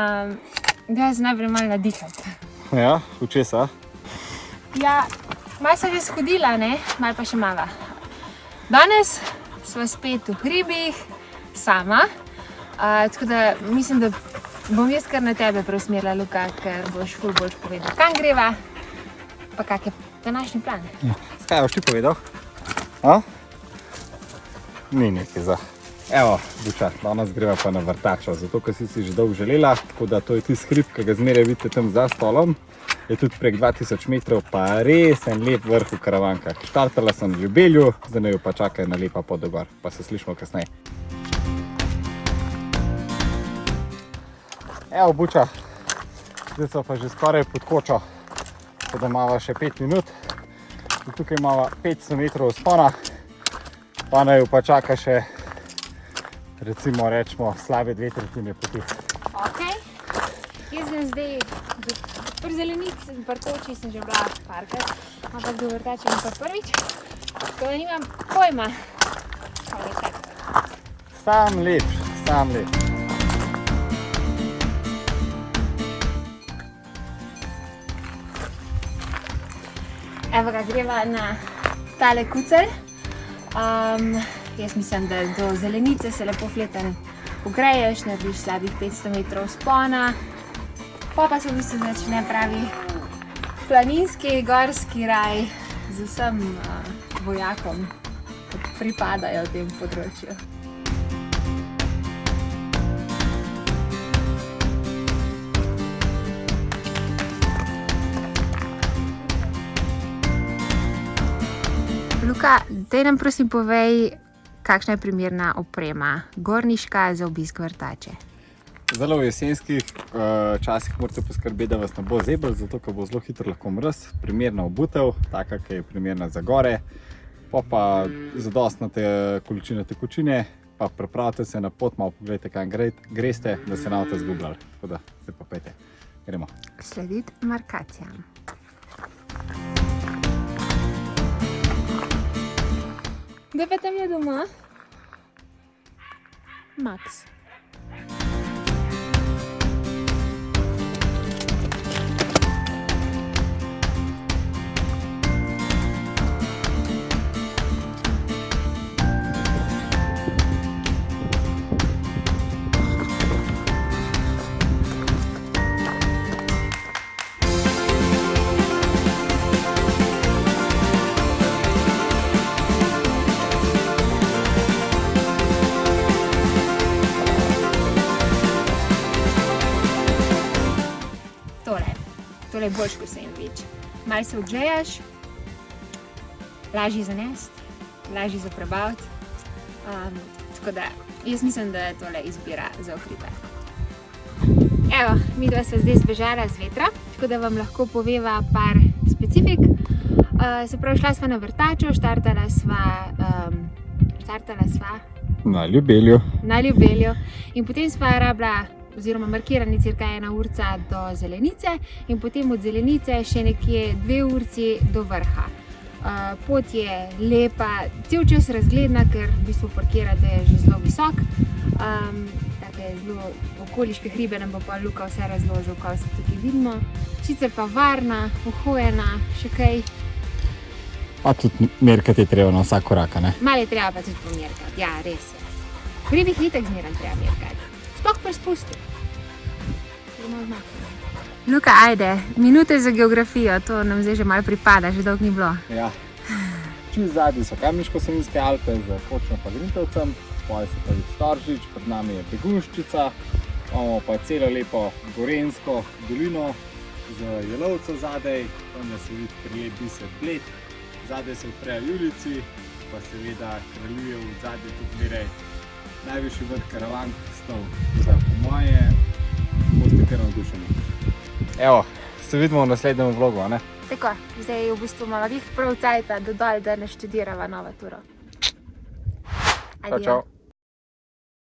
Um, da, zdaj najprej malo nadihati. Ja, v česa? Ja, malo sem že shodila, ne? malo pa še malo. Danes smo spet v hribih, sama. Uh, tako da mislim, da bom jaz kar na tebe preusmerila, Luka, ker boš ful boljš povedal, kam greva, pa kak je današnji plan. Kaj boš ti povedal? A? Ni nekaj za. Evo, Buča, danes greva pa na vrtačo, zato ker si si že dolgo želela, tako da to je tisti hrib, ki ga zmeraj vidite tam za stolom. Je tudi prek 2000 metrov, pa res en lep vrh v karavankah. Štartala sem v Ljubelju, zdaj jo pa čaka ena lepa pot do gor, pa se slišimo kasneje. Evo, Buča, zdaj so pa že skoraj pod kočo, tako da imamo še 5 minut. In tukaj imamo 500 metrov spona, pa naj jo pa čaka še, recimo rečemo, slabe dve tretjine poti. Ok, jaz sem zdaj pri zelenici in prtoči sem že bila parkrat, ampak do vrtača bom pa prvič, tako da nimam pojma, kaj je čakati. Sam lep, sam lep. Evo ga, greva na tale kucelj. Um, jaz mislim, da do zelenice se lepo fleten ugreješ, narediš slabih 500 metrov spona. Pa pa se v bistvu začne pravi planinski, gorski raj z vsem uh, vojakom, ki pripadajo tem področju. Luka, daj nam prosim povej, kakšna je primerna oprema gorniška za obisk vrtače. Zelo v jesenskih uh, časih morate poskrbeti, da vas ne bo zebel, zato ker bo zelo hitro lahko mrz. Primerna obutev, taka, ki je primerna za gore, pa pa zadostna te količine tekočine, pa prepravite se na pot, malo pogledajte, kam gre, greste, da se ne boste zgubljali. Tako da, zdaj pa pejte. Gremo. Slediti markacijam. Kdo pa tam je doma? Max. Tole je boljš kot sandvič. Malo se odžejaš, lažji za nest, lažji za prebaviti. Um, tako da, jaz mislim, da je tole izbira za ohribe. Evo, mi dva sva zdaj zbežala z vetra, tako da vam lahko poveva par specifik. Uh, se pravi, šla sva na vrtačo, štartala sva, um, štartala sva Na ljubelju. na ljubeljo in potem sva rabila oziroma markirani cirka ena urca do zelenice in potem od zelenice še nekje dve urci do vrha. Pot je lepa, cel čas razgledna, ker v bistvu parkirate že zelo visok. Um, take zelo okoliške hribe nam bo pa Luka vse razložil, kaj se tukaj vidimo. Sicer pa varna, uhojena, še kaj. Pa tudi merkati je treba na vsak korak, ne? Malo je treba pa tudi pomerkati, ja, res je. Hribih ni tako zmeraj treba merkati. Sploh pri spustu. Luka, ajde, minute za geografijo, to nam zdaj že malo pripada, že dolgo ni bilo. Ja. Čez zadnji so Kamniško-Savinjske Alpe z Kočno pa Grintovcem, poje se pa vidi Storžič, pred nami je Begunščica, imamo pa celo lepo Gorensko dolino z Jelovco zadaj, tam se vidi prilep biser Bled, zadaj se odprejo Julici, pa seveda kraljuje v zadnji tudi zmeraj najvišji vrh. Tako da po moje boste kar navdušeni. Evo, se vidimo v naslednjem vlogu, a ne? Tako, zdaj je v bistvu malo glih prav cajta, da dol, da ne študirava novo turo. Čau, čau.